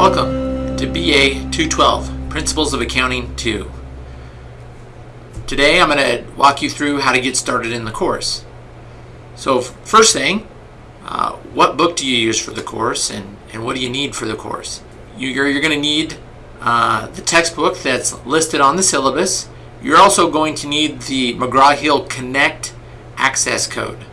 Welcome to BA 212, Principles of Accounting 2. Today I'm going to walk you through how to get started in the course. So first thing, uh, what book do you use for the course and, and what do you need for the course? You're, you're going to need uh, the textbook that's listed on the syllabus. You're also going to need the McGraw-Hill Connect access code.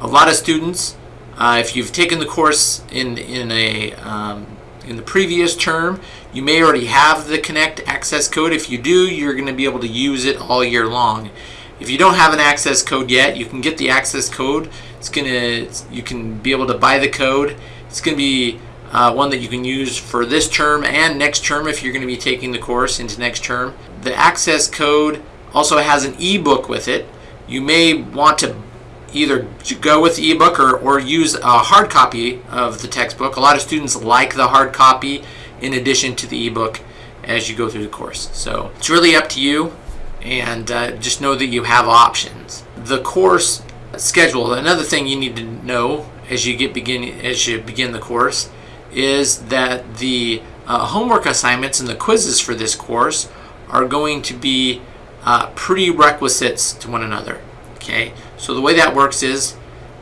A lot of students, uh, if you've taken the course in, in, a, um, in the previous term, you may already have the Connect access code. If you do, you're going to be able to use it all year long. If you don't have an access code yet, you can get the access code. It's gonna, you can be able to buy the code. It's going to be uh, one that you can use for this term and next term if you're going to be taking the course into next term. The access code also has an ebook with it. You may want to either go with the ebook or, or use a hard copy of the textbook. A lot of students like the hard copy in addition to the ebook as you go through the course. So it's really up to you and uh, just know that you have options. The course schedule, another thing you need to know as you get begin as you begin the course is that the uh, homework assignments and the quizzes for this course are going to be uh, prerequisites to one another. Okay, so the way that works is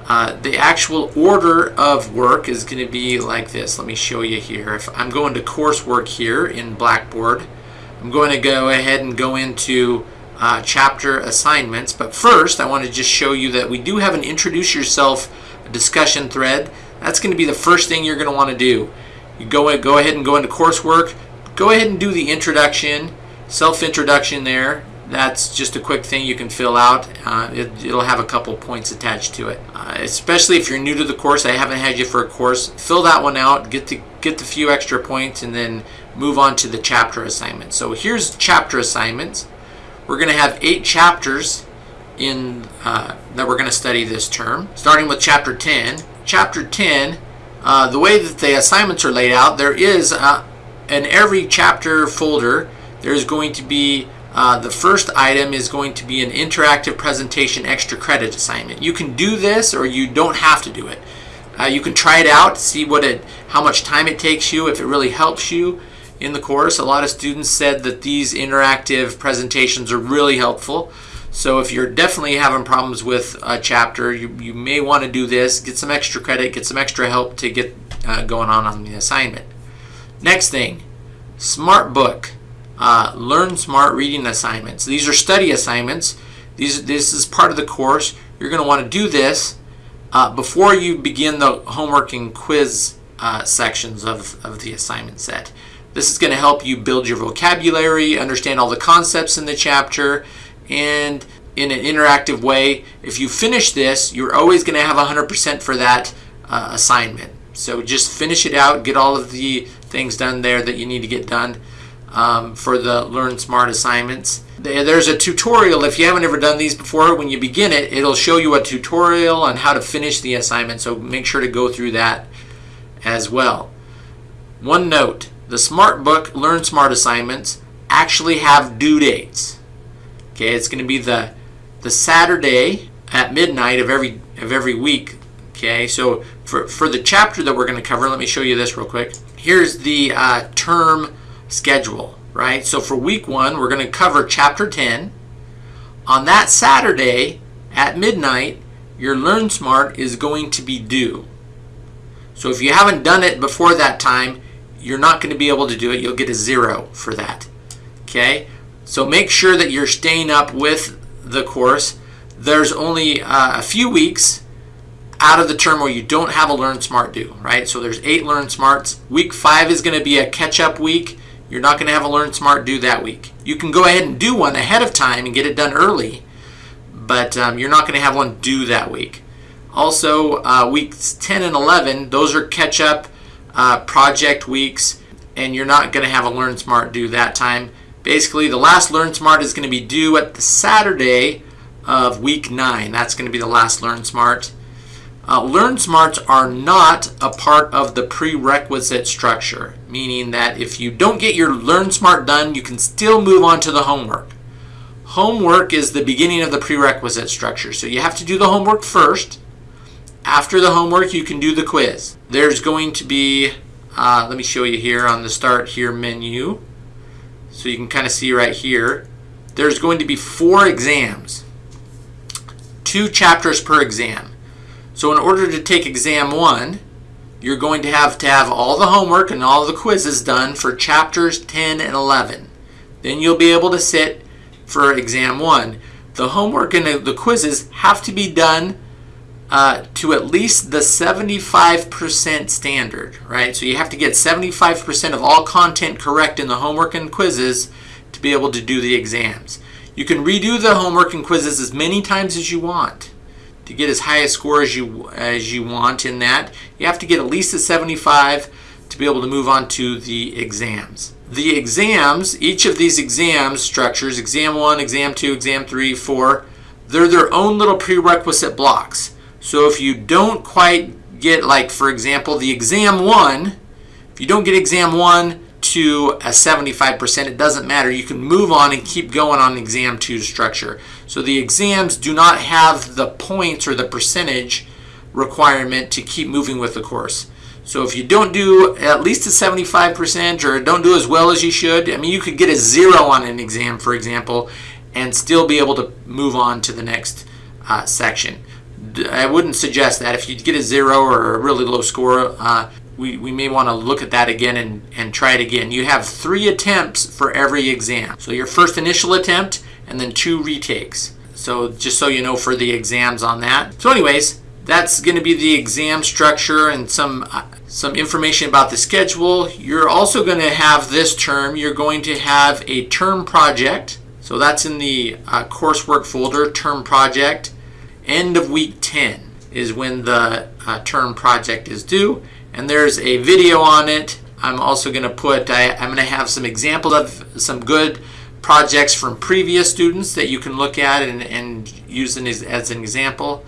uh, the actual order of work is going to be like this. Let me show you here. If I'm going to coursework here in Blackboard, I'm going to go ahead and go into uh, chapter assignments. But first, I want to just show you that we do have an introduce yourself discussion thread that's going to be the first thing you're going to want to do. You go, go ahead and go into coursework. Go ahead and do the introduction, self-introduction there. That's just a quick thing you can fill out. Uh, it, will have a couple points attached to it. Uh, especially if you're new to the course, I haven't had you for a course, fill that one out, get the, get the few extra points, and then move on to the chapter assignment. So here's chapter assignments. We're going to have eight chapters in uh, that we're going to study this term, starting with chapter 10 chapter 10, uh, the way that the assignments are laid out, there is uh, in every chapter folder, there's going to be uh, the first item is going to be an interactive presentation extra credit assignment. You can do this or you don't have to do it. Uh, you can try it out, see what it, how much time it takes you, if it really helps you in the course. A lot of students said that these interactive presentations are really helpful. So if you're definitely having problems with a chapter, you, you may want to do this, get some extra credit, get some extra help to get uh, going on on the assignment. Next thing, Smart Book. Uh, Learn Smart reading assignments. These are study assignments. These, this is part of the course. You're going to want to do this uh, before you begin the homework and quiz uh, sections of, of the assignment set. This is going to help you build your vocabulary, understand all the concepts in the chapter, and in an interactive way. If you finish this, you're always going to have 100% for that uh, assignment. So just finish it out, get all of the things done there that you need to get done um, for the Learn Smart assignments. There's a tutorial, if you haven't ever done these before, when you begin it, it'll show you a tutorial on how to finish the assignment, so make sure to go through that as well. One note, the Smart Book Learn Smart assignments actually have due dates. Okay, it's going to be the the Saturday at midnight of every of every week. Okay, so for for the chapter that we're going to cover, let me show you this real quick. Here's the uh, term schedule, right? So for week one, we're going to cover chapter 10. On that Saturday at midnight, your Learn Smart is going to be due. So if you haven't done it before that time, you're not going to be able to do it. You'll get a zero for that. Okay, so make sure that you're staying up with the course. There's only uh, a few weeks out of the term where you don't have a Learn Smart due, right? So there's eight Learn Smarts. Week five is going to be a catch-up week. You're not going to have a Learn Smart due that week. You can go ahead and do one ahead of time and get it done early, but um, you're not going to have one due that week. Also, uh, weeks 10 and 11, those are catch-up uh, project weeks, and you're not going to have a Learn Smart due that time. Basically, the last Learn Smart is going to be due at the Saturday of week 9. That's going to be the last Learn Smart. Uh, Learn Smarts are not a part of the prerequisite structure, meaning that if you don't get your Learn Smart done, you can still move on to the homework. Homework is the beginning of the prerequisite structure, so you have to do the homework first. After the homework, you can do the quiz. There's going to be uh, let me show you here on the start here menu. So you can kind of see right here, there's going to be four exams, two chapters per exam. So in order to take exam one, you're going to have to have all the homework and all the quizzes done for chapters 10 and 11. Then you'll be able to sit for exam one. The homework and the quizzes have to be done uh, to at least the 75% standard, right? So you have to get 75% of all content correct in the homework and quizzes to be able to do the exams. You can redo the homework and quizzes as many times as you want to get as high a score as you as you want in that. You have to get at least a 75 to be able to move on to the exams. The exams, each of these exam structures, exam 1, exam 2, exam 3, 4, they're their own little prerequisite blocks. So if you don't quite get like for example the exam 1, if you don't get exam 1 to a 75%, it doesn't matter. You can move on and keep going on exam 2 structure. So the exams do not have the points or the percentage requirement to keep moving with the course. So if you don't do at least a 75% or don't do as well as you should, I mean, you could get a zero on an exam, for example, and still be able to move on to the next uh, section. I wouldn't suggest that. If you get a zero or a really low score, uh, we, we may want to look at that again and, and try it again. You have three attempts for every exam. So your first initial attempt and then two retakes. So just so you know for the exams on that. So anyways, that's going to be the exam structure and some uh, some information about the schedule. You're also going to have this term, you're going to have a term project. So that's in the uh, coursework folder, term project. End of week 10 is when the uh, term project is due. And there's a video on it. I'm also going to put, I, I'm going to have some examples of some good projects from previous students that you can look at and, and use as, as an example.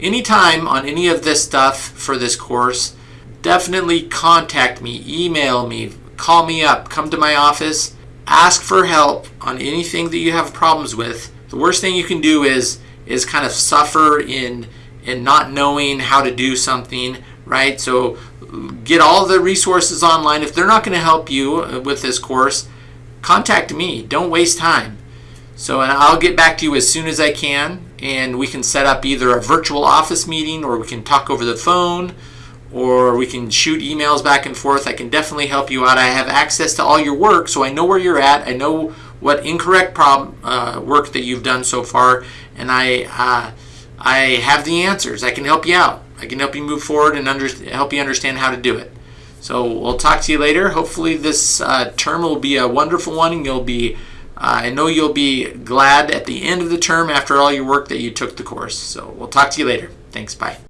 Anytime on any of this stuff for this course, definitely contact me, email me, call me up, come to my office, ask for help on anything that you have problems with. The worst thing you can do is is kind of suffer in in not knowing how to do something, right? So get all the resources online. If they're not going to help you uh, with this course, contact me. Don't waste time. So and I'll get back to you as soon as I can and we can set up either a virtual office meeting or we can talk over the phone or we can shoot emails back and forth. I can definitely help you out. I have access to all your work, so I know where you're at. I know what incorrect problem uh, work that you've done so far, and I uh, I have the answers. I can help you out. I can help you move forward and under, help you understand how to do it. So we'll talk to you later. Hopefully this uh, term will be a wonderful one, and you'll be uh, I know you'll be glad at the end of the term after all your work that you took the course. So we'll talk to you later. Thanks. Bye.